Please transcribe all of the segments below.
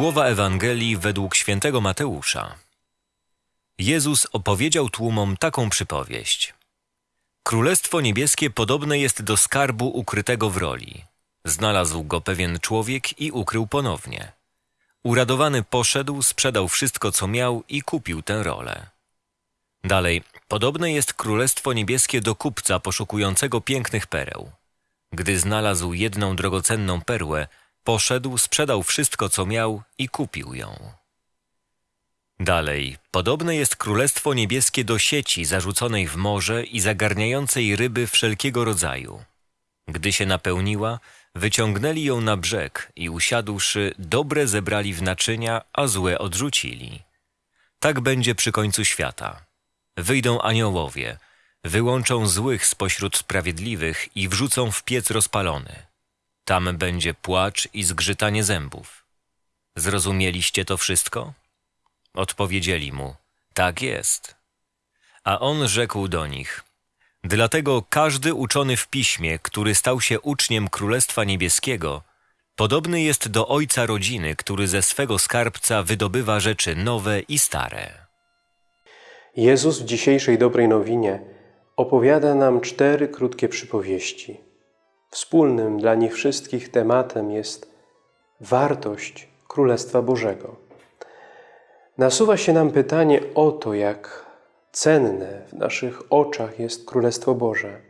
Słowa Ewangelii według świętego Mateusza. Jezus opowiedział tłumom taką przypowieść. Królestwo niebieskie podobne jest do skarbu ukrytego w roli. Znalazł go pewien człowiek i ukrył ponownie. Uradowany poszedł, sprzedał wszystko, co miał i kupił tę rolę. Dalej, podobne jest królestwo niebieskie do kupca poszukującego pięknych pereł. Gdy znalazł jedną drogocenną perłę, poszedł, sprzedał wszystko, co miał i kupił ją. Dalej, podobne jest królestwo niebieskie do sieci zarzuconej w morze i zagarniającej ryby wszelkiego rodzaju. Gdy się napełniła, wyciągnęli ją na brzeg i usiadłszy, dobre zebrali w naczynia, a złe odrzucili. Tak będzie przy końcu świata. Wyjdą aniołowie, wyłączą złych spośród sprawiedliwych i wrzucą w piec rozpalony. Tam będzie płacz i zgrzytanie zębów. Zrozumieliście to wszystko? Odpowiedzieli mu, tak jest. A on rzekł do nich, dlatego każdy uczony w piśmie, który stał się uczniem Królestwa Niebieskiego, podobny jest do ojca rodziny, który ze swego skarbca wydobywa rzeczy nowe i stare. Jezus w dzisiejszej dobrej nowinie opowiada nam cztery krótkie przypowieści. Wspólnym dla nich wszystkich tematem jest wartość Królestwa Bożego. Nasuwa się nam pytanie o to, jak cenne w naszych oczach jest Królestwo Boże.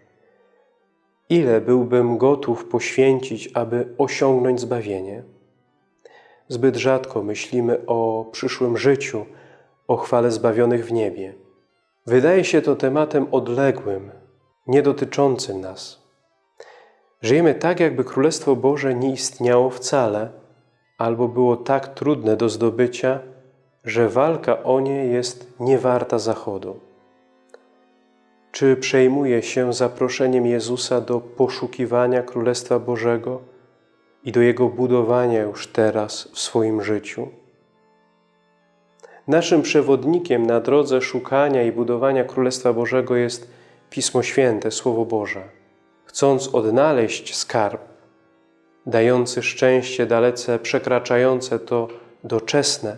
Ile byłbym gotów poświęcić, aby osiągnąć zbawienie? Zbyt rzadko myślimy o przyszłym życiu, o chwale zbawionych w niebie. Wydaje się to tematem odległym, nie dotyczącym nas. Żyjemy tak, jakby Królestwo Boże nie istniało wcale, albo było tak trudne do zdobycia, że walka o nie jest niewarta zachodu. Czy przejmuje się zaproszeniem Jezusa do poszukiwania Królestwa Bożego i do Jego budowania już teraz w swoim życiu? Naszym przewodnikiem na drodze szukania i budowania Królestwa Bożego jest Pismo Święte, Słowo Boże. Chcąc odnaleźć skarb, dający szczęście dalece przekraczające to doczesne,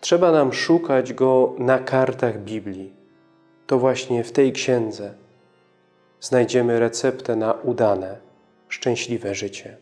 trzeba nam szukać go na kartach Biblii. To właśnie w tej księdze znajdziemy receptę na udane, szczęśliwe życie.